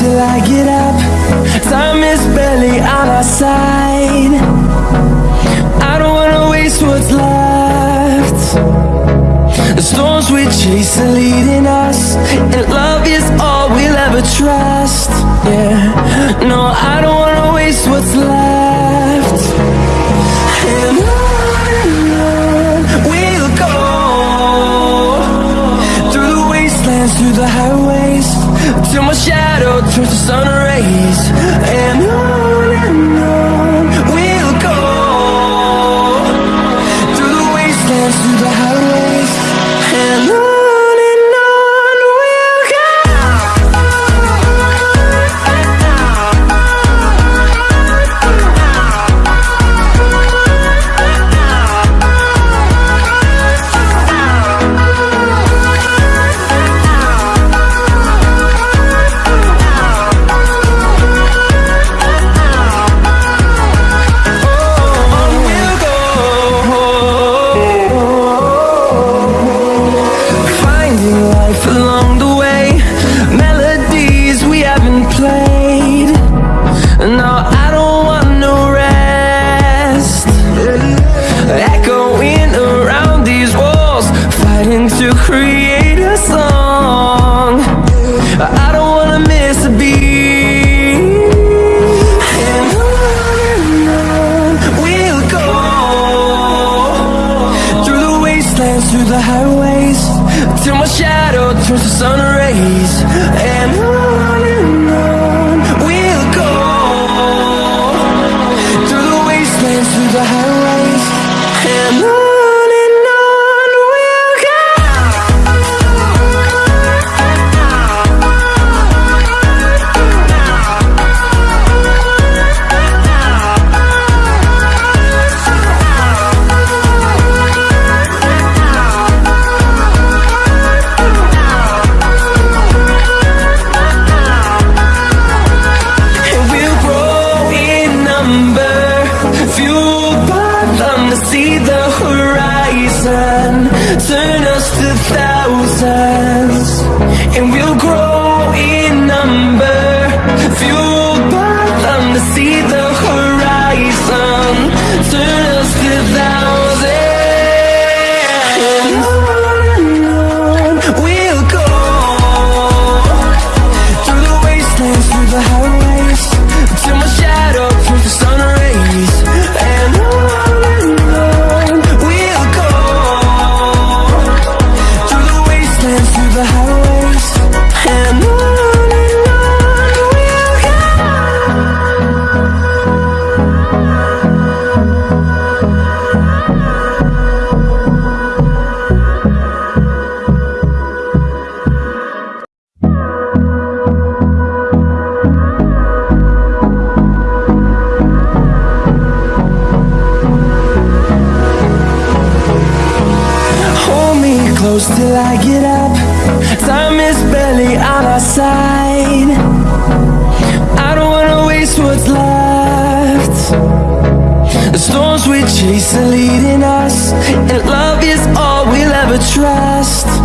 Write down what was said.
I get up. Time is barely on our side. I don't wanna waste what's left. The storms we chase are leading us, and love is all we'll ever trust. Yeah, no, I highways, and to create a song. I don't wanna miss a beat. And on and on we'll go through the wastelands, through the highways, till my shadow turns to sun rays. And on to see the horizon, turn us to thousands. And we'll grow storms we chase are leading us, and love is all we'll ever trust.